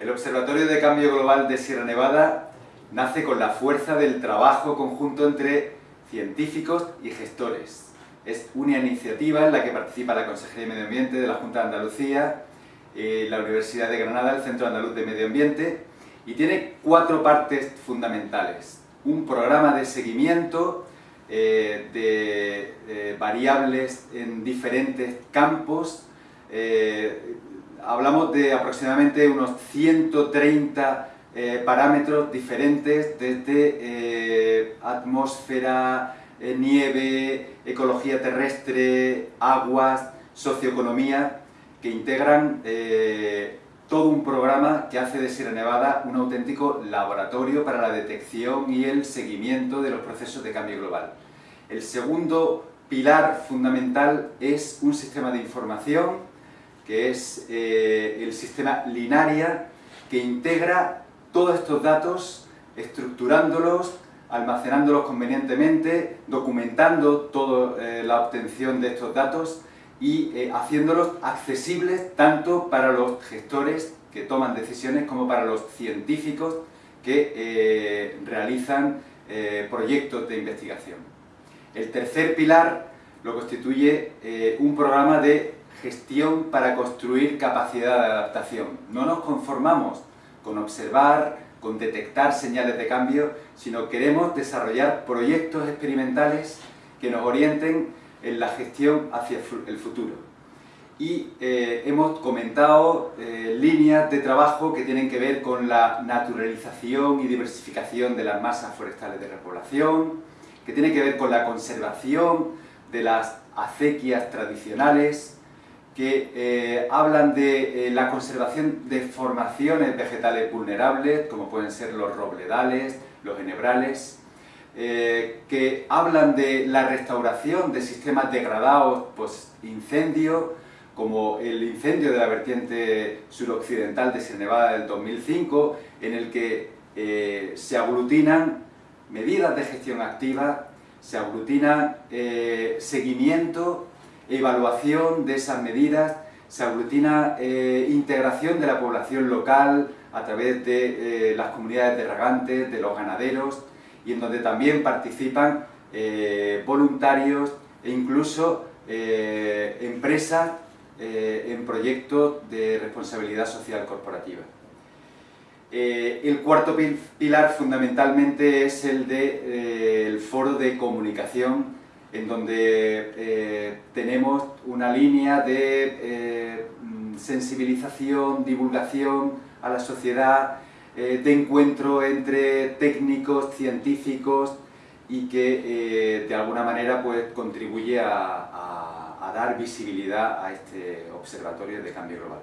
El Observatorio de Cambio Global de Sierra Nevada nace con la fuerza del trabajo conjunto entre científicos y gestores. Es una iniciativa en la que participa la Consejería de Medio Ambiente de la Junta de Andalucía, eh, la Universidad de Granada, el Centro Andaluz de Medio Ambiente, y tiene cuatro partes fundamentales. Un programa de seguimiento eh, de eh, variables en diferentes campos. Hablamos de aproximadamente unos 130 parámetros diferentes, desde atmósfera, nieve, ecología terrestre, aguas, socioeconomía, que integran eh, todo un programa que hace de Sierra Nevada un auténtico laboratorio para la detección y el seguimiento de los procesos de cambio global. El segundo pilar fundamental es un sistema de información, que es eh, el sistema Linaria, que integra todos estos datos, estructurándolos, almacenándolos convenientemente, documentando toda eh, la obtención de estos datos y eh, haciéndolos accesibles tanto para los gestores que toman decisiones como para los científicos que realizan proyectos de investigación. El tercer pilar lo constituye un programa de gestión para construir capacidad de adaptación. No nos conformamos con observar, con detectar señales de cambio, sino queremos desarrollar proyectos experimentales que nos orienten en la gestión hacia el futuro. Y eh, hemos comentado eh, líneas de trabajo que tienen que ver con la naturalización y diversificación de las masas forestales de repoblación, que tiene que ver con la conservación de las acequias tradicionales, que eh, hablan de la conservación de formaciones vegetales vulnerables, como pueden ser los robledales, los enebrales, eh, que hablan de la restauración de sistemas degradados pues incendio, como el incendio de la vertiente suroccidental de Sierra del 2005, en el que eh, se aglutinan medidas de gestión activa, se aglutinan eh, seguimiento, evaluación de esas medidas, se aglutina integración de la población local a través de las comunidades de regantes, de los ganaderos, y en donde también participan eh, voluntarios e incluso eh, empresas eh, en proyectos de responsabilidad social corporativa. el cuarto pilar fundamentalmente es el del foro de comunicación en donde tenemos una línea de sensibilización, divulgación a la sociedad, eh, de encuentro entre técnicos, científicos y que eh, de alguna manera pues, contribuye a dar visibilidad a este observatorio de cambio global.